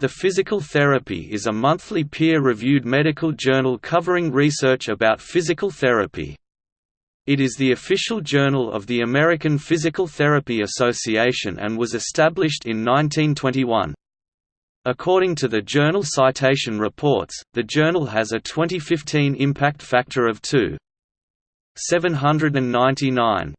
The Physical Therapy is a monthly peer-reviewed medical journal covering research about physical therapy. It is the official journal of the American Physical Therapy Association and was established in 1921. According to the Journal Citation Reports, the journal has a 2015 impact factor of 2.799.